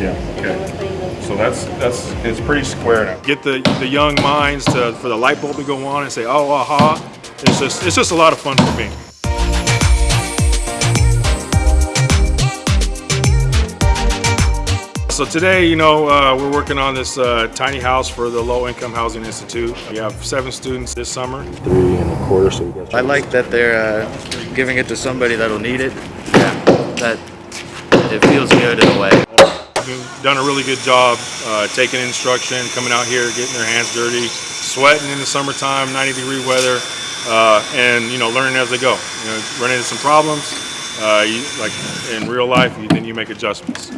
Yeah, okay. So that's, that's, it's pretty square now. Get the, the young minds to, for the light bulb to go on and say, oh, aha. It's just, it's just a lot of fun for me. So today, you know, uh, we're working on this uh, tiny house for the Low Income Housing Institute. We have seven students this summer. Three and a quarter, so we got. I like that they're uh, giving it to somebody that'll need it. Yeah, that it feels good in a way. Done a really good job uh, taking instruction, coming out here, getting their hands dirty, sweating in the summertime, 90 degree weather, uh, and you know, learning as they go. You know, running into some problems, uh, you, like in real life, you, then you make adjustments.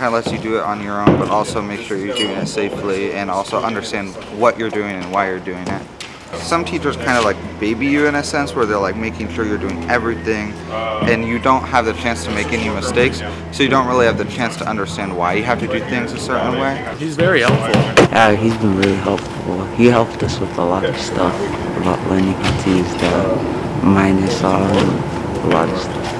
kind of lets you do it on your own, but also make sure you're doing it safely and also understand what you're doing and why you're doing it. Some teachers kind of like baby you in a sense where they're like making sure you're doing everything and you don't have the chance to make any mistakes, so you don't really have the chance to understand why you have to do things a certain way. He's very helpful. Yeah, he's been really helpful. He helped us with a lot of stuff about learning how to use the miter saw and a lot of stuff.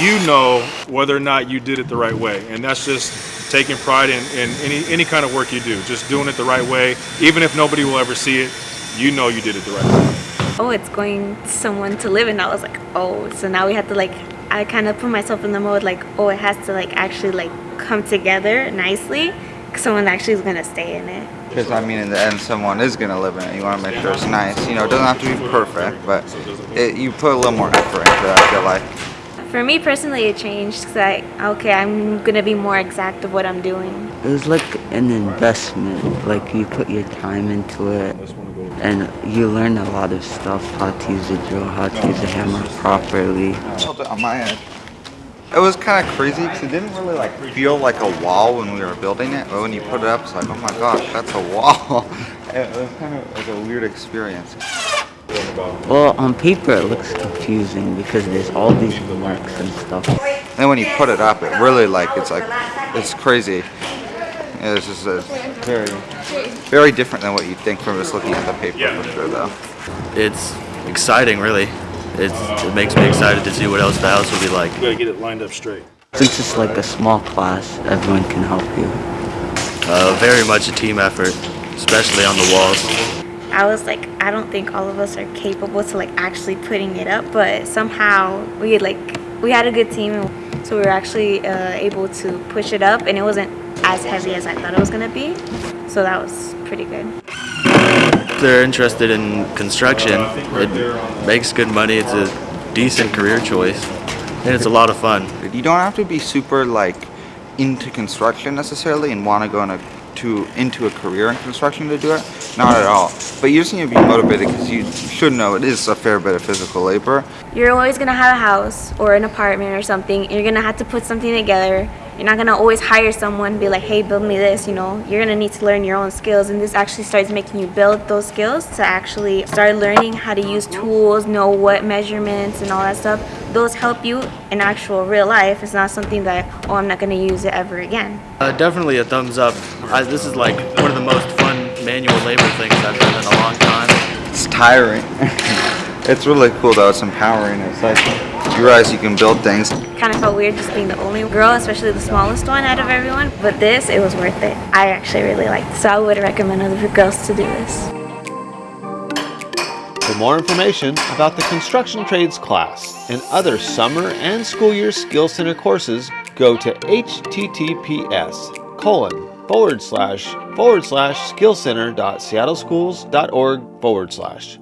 You know whether or not you did it the right way, and that's just taking pride in, in any, any kind of work you do, just doing it the right way. Even if nobody will ever see it, you know you did it the right way. oh, it's going to someone to live in. I was like, oh, so now we have to like, I kind of put myself in the mode like, oh, it has to like actually like come together nicely. 'cause Someone actually is gonna stay in it. Because I mean, in the end, someone is gonna live in it. You want to make sure it's nice. You know, it doesn't have to be perfect, but it, you put a little more effort into it. I feel like. For me personally, it changed because I, okay, I'm gonna be more exact of what I'm doing. It was like an investment. Like you put your time into it, and you learn a lot of stuff: how to use a drill, how to use a hammer properly. Held it on my end. It was kind of crazy because it didn't really like feel like a wall when we were building it, but when you put it up, it's like, oh my gosh, that's a wall. it was kind of like a weird experience. Well, on paper it looks confusing because there's all these marks and stuff. then when you put it up, it really like it's like it's crazy. It's just a very, very different than what you think from just looking at the paper for sure, though. It's exciting, really. It's, it makes me excited to see what else the house will be like. You gotta get it lined up straight. Since it's like a small class, everyone can help you. Uh, very much a team effort, especially on the walls. I was like, I don't think all of us are capable to like actually putting it up, but somehow we like we had a good team, so we were actually uh, able to push it up, and it wasn't as heavy as I thought it was gonna be. So that was pretty good. If they're interested in construction, it makes good money. It's a decent career choice, and it's a lot of fun. You don't have to be super like into construction necessarily and want to go in a, to into a career in construction to do it. Not at all. But you just need to be motivated because you should know it is a fair bit of physical labor. You're always gonna have a house or an apartment or something. You're gonna have to put something together. You're not gonna always hire someone, be like, hey, build me this, you know. You're gonna need to learn your own skills, and this actually starts making you build those skills to actually start learning how to use tools, know what measurements and all that stuff. Those help you in actual real life. It's not something that, oh, I'm not gonna use it ever again. Uh, definitely a thumbs up. I, this is like one of the most fun manual labor things I've done in a long time. It's tiring. it's really cool though. It's empowering. It's like you realize you can build things. Kind of felt weird just being the only girl, especially the smallest one out of everyone. But this, it was worth it. I actually really liked it, so I would recommend other girls to do this. More information about the construction trades class and other summer and school year skill center courses, go to https colon forward slash forward slash skillcenter.seattleschools.org forward slash.